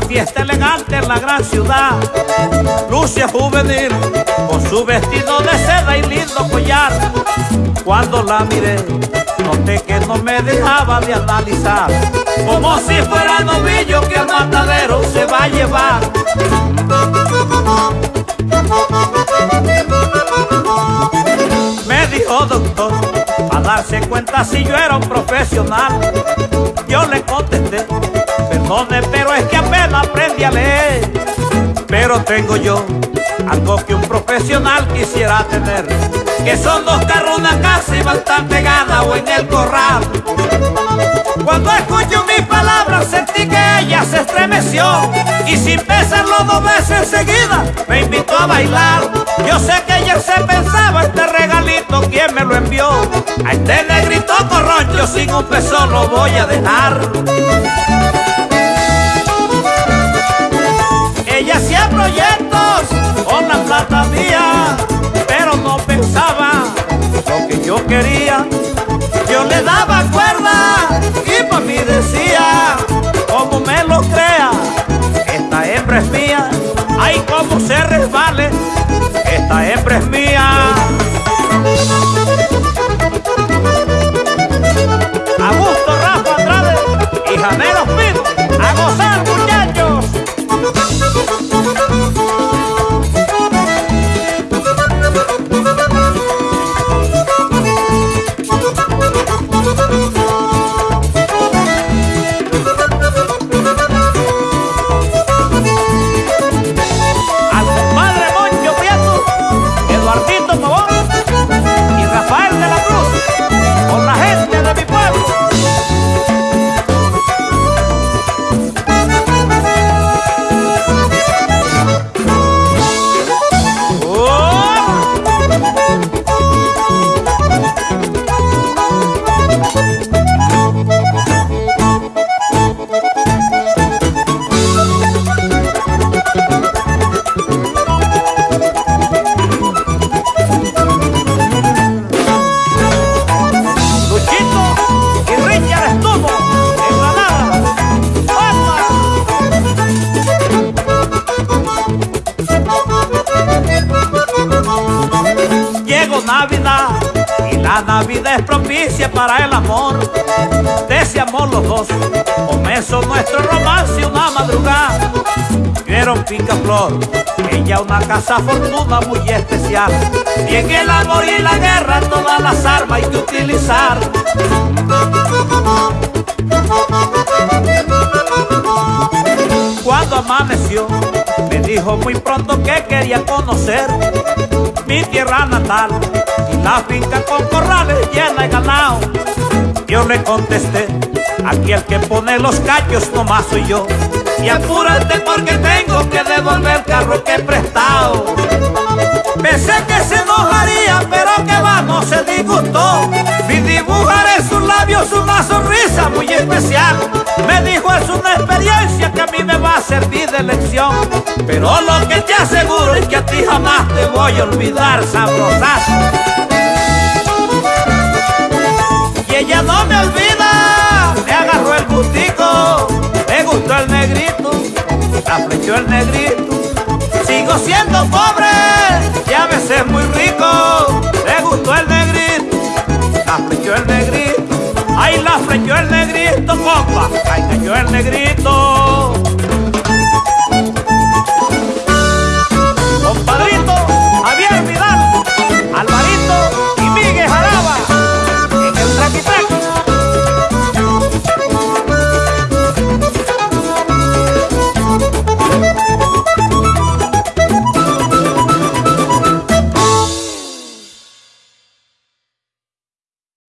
elegante en la gran ciudad. Lucia juvenil con su vestido de seda y lindo collar. Cuando la miré, noté que no me dejaba de analizar. Como si fuera novillo que al matadero se va a llevar. Me dijo doctor, a darse cuenta si yo era un profesional. Yo le contesté, perdone, Pero tengo yo algo que un profesional quisiera tener, que son dos carros, una casa y bastante gana o en el corral. Cuando escucho mis palabras sentí que ella se estremeció y sin pensarlo dos veces enseguida me invitó a bailar. Yo sé que ella se pensaba este regalito, ¿quién me lo envió? A este negrito corroncho Y la Navidad es propicia para el amor. Deseamos los dos, comenzó nuestro romance una madrugada. Vieron picaflor, ella una casa fortuna muy especial. Y en el amor y la guerra todas las armas hay que utilizar. Cuando amaneció, me dijo muy pronto que quería conocer mi tierra natal y la finca con corrales llena de ganado. Yo le contesté, aquí el que pone los cachos nomás soy yo. Y apúrate porque tengo que devolver el carro que he prestado. Pensé que se enojaría, pero que va, no se disgustó. Vi dibujar en sus labios una sonrisa muy especial. Me dijo, es una experiencia que a mí me va a servir de lección. Pero lo que te aseguro es que a ti jamás te voy a olvidar, sabrosazo. Y ella no me olvida, me agarró el gustico, me gustó el negrito, la flechó el negrito. Sigo siendo pobre y a veces muy rico, me gustó el negrito, la flechó el negrito. Ay, la flechó el negrito, compa, ay, cayó el negrito.